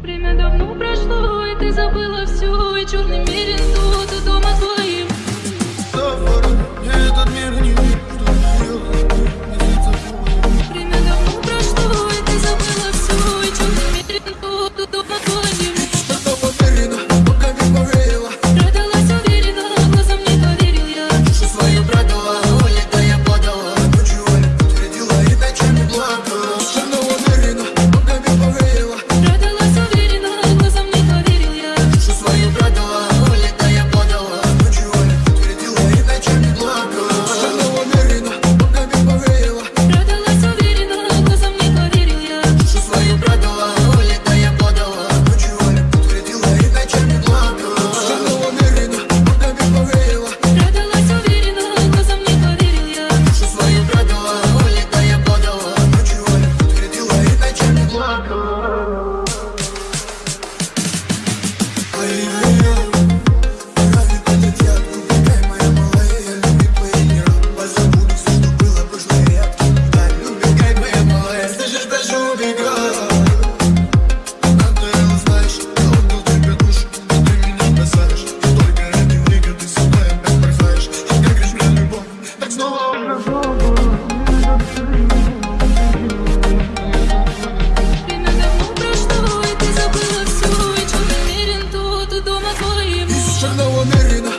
Время давно прошло, и ты забыла все, и черный мир. believe шагнула уверенно